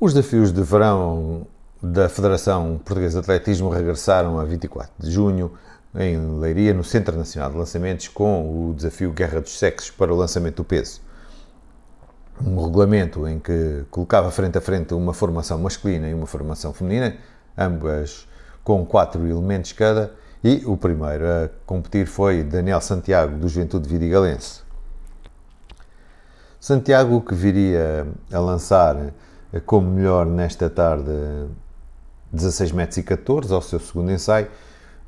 Os desafios de verão da Federação Portuguesa de Atletismo regressaram a 24 de junho em Leiria, no Centro Nacional de Lançamentos, com o desafio Guerra dos Sexos para o lançamento do peso. Um regulamento em que colocava frente a frente uma formação masculina e uma formação feminina, ambas com quatro elementos cada, e o primeiro a competir foi Daniel Santiago, do Juventude Vidigalense. Santiago, que viria a lançar como melhor nesta tarde 16 metros e 14 ao seu segundo ensaio,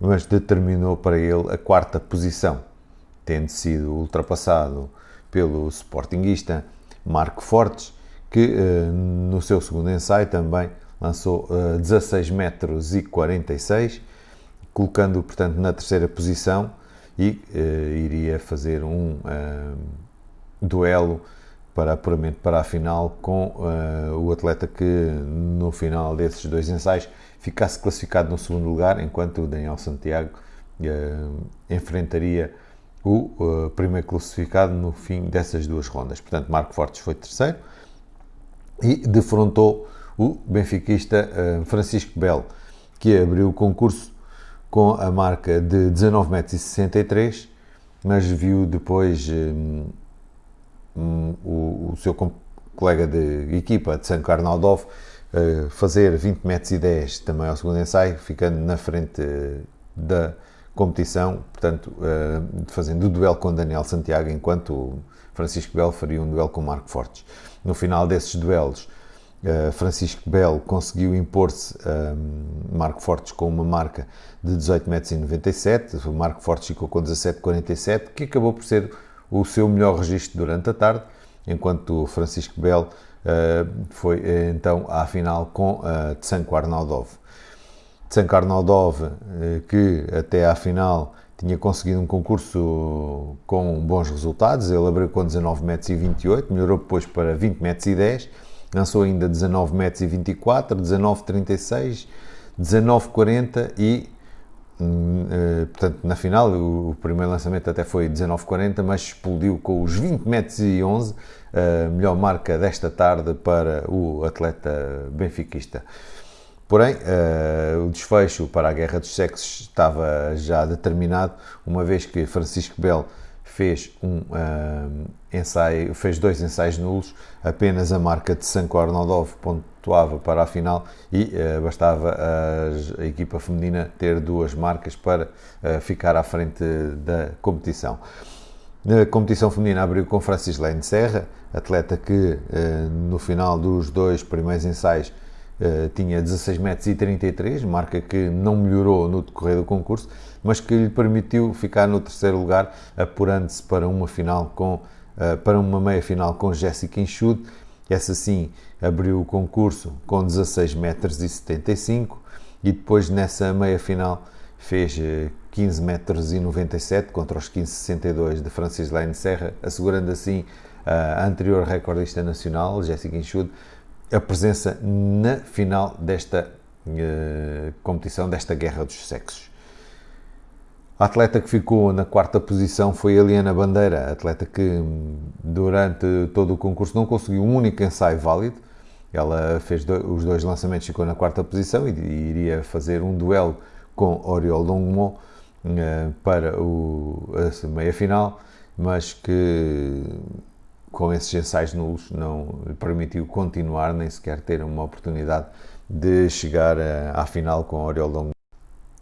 mas determinou para ele a quarta posição, tendo sido ultrapassado pelo sportinguista Marco Fortes, que eh, no seu segundo ensaio também lançou 16 metros e 46, colocando portanto na terceira posição e eh, iria fazer um duelo para apuramento para a final com uh, o atleta que no final desses dois ensaios ficasse classificado no segundo lugar, enquanto o Daniel Santiago uh, enfrentaria o uh, primeiro classificado no fim dessas duas rondas. Portanto, Marco Fortes foi terceiro e defrontou o benfiquista Francisco Belo, que abriu o concurso com a marca de 19,63 m, mas viu depois o, seu colega de equipa de San Carnaldov uh, fazer 20 metros e 10 também ao segundo ensaio, ficando na frente uh, da competição, portanto, uh, fazendo o duelo com Daniel Santiago, enquanto Francisco Belo faria um duelo com Marco Fortes. No final desses duelos, Francisco Belo conseguiu impor-se a Marco Fortes com uma marca de 18,97 m, o Marco Fortes ficou com 17,47 que acabou por ser o seu melhor registro durante a tarde, enquanto Francisco Bell uh, foi eh, então à final com uh, Tsanko Arnaldov. Tsanko Arnaldov, uh, que até à final tinha conseguido um concurso com bons resultados, ele abriu com 19 metros e 28, melhorou depois para 20 metros e 10, lançou ainda 19 metros e 24, 19 36, 19 40 e eh, portanto, na final, o, primeiro lançamento até foi 19,40, mas explodiu com os 20 metros e 11, a melhor marca desta tarde para o atleta benfiquista. Porém, uh, o desfecho para a Guerra dos Sexos estava já determinado, uma vez que Francisco Bell fez um uh, ensaio, fez dois ensaios nulos, apenas a marca de Sanko Arnoldov pontuava para a final e uh, bastava a, a, equipa feminina ter duas marcas para uh, ficar à frente da competição. Na competição feminina abriu com Francislene Serra, atleta que no final dos dois primeiros ensaios Uh, tinha 16 metros e 33, marca que não melhorou no decorrer do concurso, mas que lhe permitiu ficar no terceiro lugar, apurando-se para uma final com uh, para uma meia final com Jéssica Enxude. Essa sim abriu o concurso com 16 metros e 75 e depois nessa meia final fez 15 eh, metros e 97 contra os 15,62 de Francislene Serra, assegurando assim a anterior recordista nacional, Jéssica Enxude, a presença na final desta uh, competição, desta guerra dos sexos. A atleta que ficou na quarta posição foi Eliana Bandeira, atleta que hum, durante todo o concurso não conseguiu um único ensaio válido. Ela fez do, os dois lançamentos, ficou na quarta posição e, e iria fazer um duelo com Oriol Longmo uh, para o, a meia final, mas que com esses ensaios nulos não permitiu continuar, nem sequer ter uma oportunidade de chegar à final com Oriol Longo.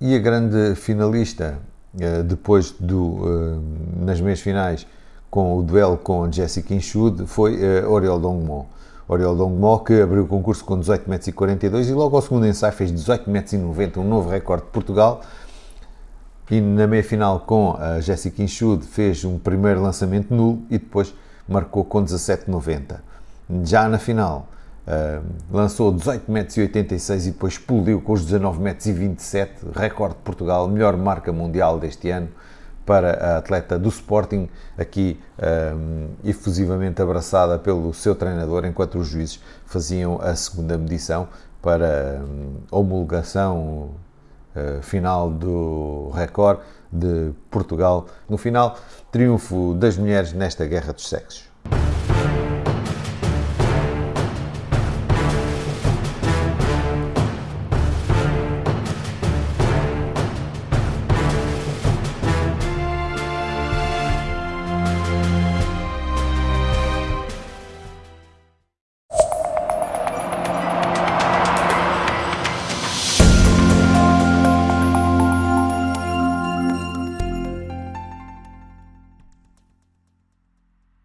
E a grande finalista, eh, depois do, eh, nas meias finais, com o duelo com Jessica Inchud, foi eh, Oriol Longmo. Oriol Longmo, que abriu o concurso com 18,42 m e logo ao segundo ensaio fez 18,90 m, um novo recorde de Portugal. E na meia final com a Jessica Inchud fez um primeiro lançamento nulo e depois marcou com 17,90. Já na final, uh, lançou 18,86 metros e depois explodiu com os 19,27 metros recorde de Portugal, melhor marca mundial deste ano para a atleta do Sporting, aqui um, efusivamente abraçada pelo seu treinador, enquanto os juízes faziam a segunda medição para um, homologação uh, final do recorde de Portugal. No final, triunfo das mulheres nesta guerra dos sexos.